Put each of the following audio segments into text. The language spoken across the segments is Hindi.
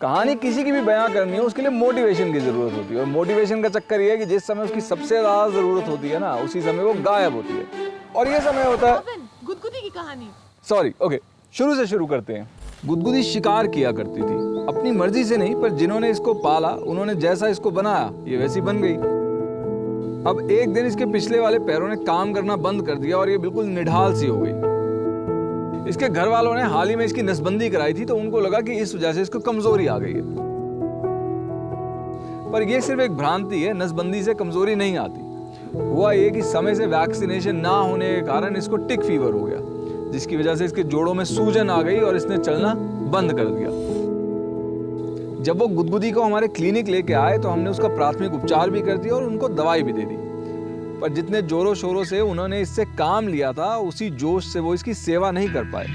कहानी किसी की भी बयां करनी हो उसके लिए मोटिवेशन की ज़रूरत होती है। और मोटिवेशन का चक्कर ये है कि जिस समय उसकी सबसे ज़्यादा ज़रूरत होती है ना उसी समय वो गायब होती है। और ये समय होता है गुदगुदी की कहानी। सॉरी ओके शुरू से शुरू करते हैं। गुदगुदी शिकार किया करती थी। अपनी मर्ज़ी से नहीं पर जिन्होंने इसको पाला उन्होंने जैसा इसको बनाया ये वैसी बन गई। अब एक दिन इसके पिछले वाले पैरों ने काम करना बंद कर दिया और ये बिल्कुल निढाल सी हो गई। इसके घर वालों ने हाल ही में इसकी नसबंदी कराई थी तो उनको लगा कि इस वजह से इसको कमज़ोरी आ गई है। पर यह सिर्फ़ एक भ्रांति है, नसबंदी से कमज़ोरी नहीं आती। हुआ ये कि समय से वैक्सीनेशन ना होने के कारण इसको टिक फीवर हो गया, जिसकी वजह से इसके जोड़ों में सूजन आ गई और इसने चलना बंद कर दिया। जब वो गुदगुदी को हमारे क्लिनिक लेके आए तो हमने उसका प्राथमिक उपचार भी कर दिया और उनको दवाई भी दे दी। पर जितने जोरों शोरों से उन्होंने इससे काम लिया था, उसी जोश से वो इसकी सेवा नहीं कर पाए।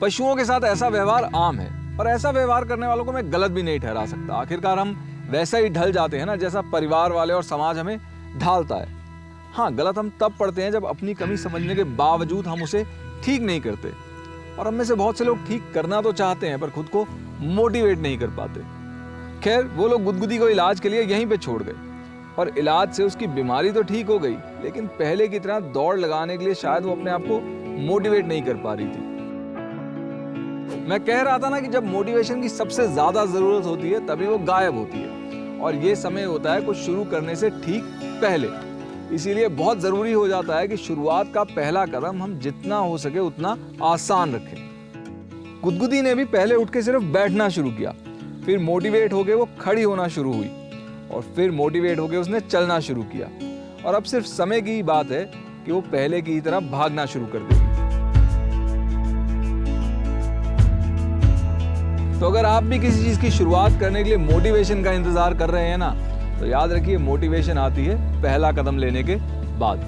पशुओं के साथ ऐसा व्यवहार आम है और ऐसा व्यवहार करने वालों को मैं गलत भी नहीं ठहरा सकता। आखिरकार हम वैसा ही ढल जाते हैं ना, जैसा परिवार वाले और समाज हमें ढालता है। हाँ गलत हम तब पढ़ते हैं जब अपनी कमी समझने के बावजूद हम उसे ठीक नहीं करते। और हम में से बहुत से लोग ठीक करना तो चाहते हैं, पर खुद को मोटिवेट नहीं कर पाते। खैर, वो लोग गुदगुदी को इलाज के लिए यहीं पे छोड़ गए। और इलाज से उसकी बीमारी तो ठीक हो गई, लेकिन पहले की तरह दौड़ लगाने के लिए शायद वो अपने आप को मोटिवेट नहीं कर पा रही थी। मैं कह रहा था ना कि जब मोटिवेशन की सबसे ज़्यादा ज़रूरत होती है, तभी वो गायब होती है। और ये समय होता है कुछ शुरू करने से ठीक पहले। इसीलिए बहुत ज़रूरी हो जाता है कि शुरुआत का पहला कदम हम जितना हो सके उतना आसान रखें। गुदगुदी ने भी पहले उठ के सिर्फ़ बैठना शुरू किया, फिर मोटिवेट होके वो खड़ी होना शुरू हुई। और फिर मोटिवेट होकर उसने चलना शुरू किया। और अब सिर्फ़ समय की बात है कि वो पहले की तरह भागना शुरू कर देगी। तो अगर आप भी किसी चीज़ की शुरुआत करने के लिए मोटिवेशन का इंतज़ार कर रहे हैं ना तो याद रखिए मोटिवेशन आती है पहला कदम लेने के बाद।